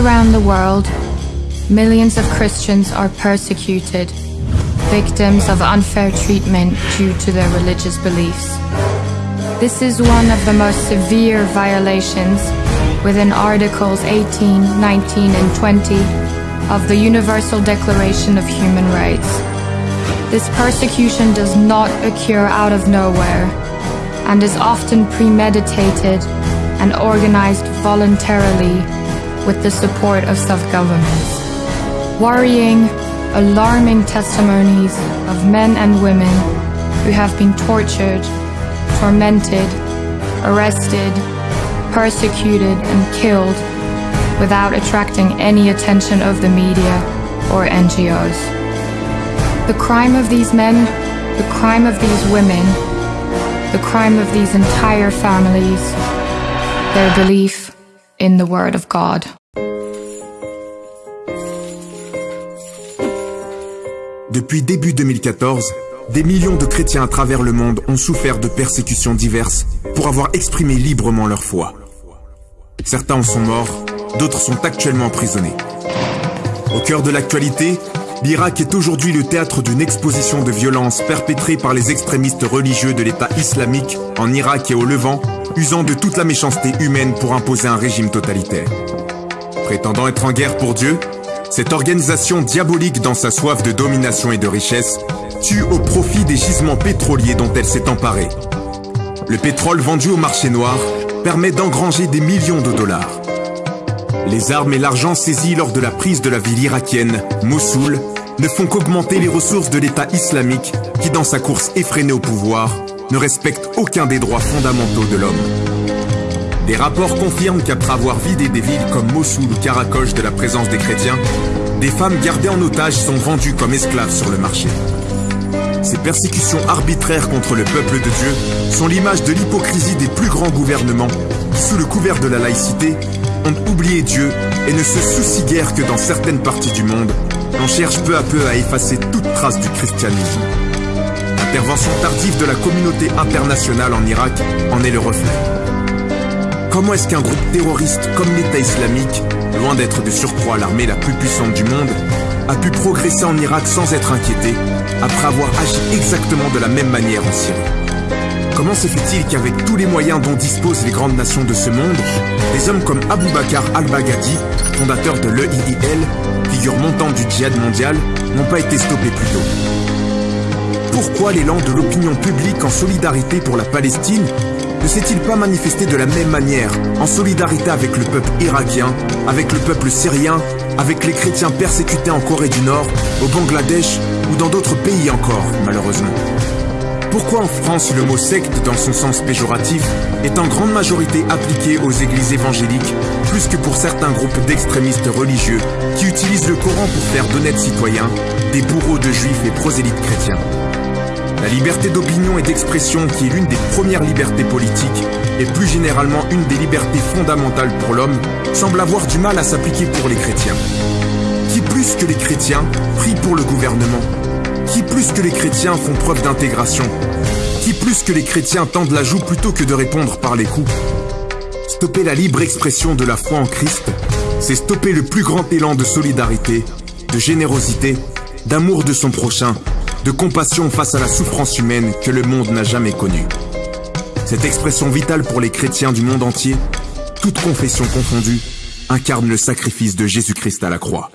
around the world, millions of Christians are persecuted, victims of unfair treatment due to their religious beliefs. This is one of the most severe violations within Articles 18, 19, and 20 of the Universal Declaration of Human Rights. This persecution does not occur out of nowhere and is often premeditated and organized voluntarily with the support of self-governments. Worrying, alarming testimonies of men and women who have been tortured, tormented, arrested, persecuted, and killed without attracting any attention of the media or NGOs. The crime of these men, the crime of these women, the crime of these entire families, their belief in the Word of God. Depuis début 2014, des millions de chrétiens à travers le monde ont souffert de persécutions diverses pour avoir exprimé librement leur foi. Certains en sont morts, d'autres sont actuellement emprisonnés. Au cœur de l'actualité, l'Irak est aujourd'hui le théâtre d'une exposition de violence perpétrée par les extrémistes religieux de l'État islamique en Irak et au Levant, usant de toute la méchanceté humaine pour imposer un régime totalitaire. Prétendant être en guerre pour Dieu, cette organisation diabolique dans sa soif de domination et de richesse tue au profit des gisements pétroliers dont elle s'est emparée. Le pétrole vendu au marché noir permet d'engranger des millions de dollars. Les armes et l'argent saisis lors de la prise de la ville irakienne, Mossoul, ne font qu'augmenter les ressources de l'État islamique qui, dans sa course effrénée au pouvoir, ne respecte aucun des droits fondamentaux de l'homme. Des rapports confirment qu'après avoir vidé des villes comme Mossoul ou Karakoche de la présence des chrétiens, des femmes gardées en otage sont vendues comme esclaves sur le marché. Ces persécutions arbitraires contre le peuple de Dieu sont l'image de l'hypocrisie des plus grands gouvernements qui, sous le couvert de la laïcité, ont oublié Dieu et ne se soucient guère que dans certaines parties du monde, on cherche peu à peu à effacer toute trace du christianisme. L'intervention tardive de la communauté internationale en Irak en est le reflet. Comment est-ce qu'un groupe terroriste comme l'État islamique, loin d'être de surcroît l'armée la plus puissante du monde, a pu progresser en Irak sans être inquiété, après avoir agi exactement de la même manière en Syrie? Comment se fait-il qu'avec tous les moyens dont disposent les grandes nations de ce monde, des hommes comme Abu Bakr al-Baghdadi, fondateur de l'EIIL, figure montante du djihad mondial, n'ont pas été stoppés plus tôt? Pourquoi l'élan de l'opinion publique en solidarité pour la Palestine ne s'est-il pas manifesté de la même manière, en solidarité avec le peuple irakien, avec le peuple syrien, avec les chrétiens persécutés en Corée du Nord, au Bangladesh ou dans d'autres pays encore, malheureusement? Pourquoi en France le mot secte dans son sens péjoratif est en grande majorité appliqué aux églises évangéliques plus que pour certains groupes d'extrémistes religieux qui utilisent le Coran pour faire d'honnêtes citoyens des bourreaux de juifs et prosélytes chrétiens? La liberté d'opinion et d'expression qui est l'une des premières libertés politiques et plus généralement une des libertés fondamentales pour l'homme semble avoir du mal à s'appliquer pour les chrétiens. Qui plus que les chrétiens prie pour le gouvernement? Qui plus que les chrétiens font preuve d'intégration? Qui plus que les chrétiens tendent la joue plutôt que de répondre par les coups? Stopper la libre expression de la foi en Christ, c'est stopper le plus grand élan de solidarité, de générosité, d'amour de son prochain, de compassion face à la souffrance humaine que le monde n'a jamais connue. Cette expression vitale pour les chrétiens du monde entier, toute confession confondue, incarne le sacrifice de Jésus-Christ à la croix.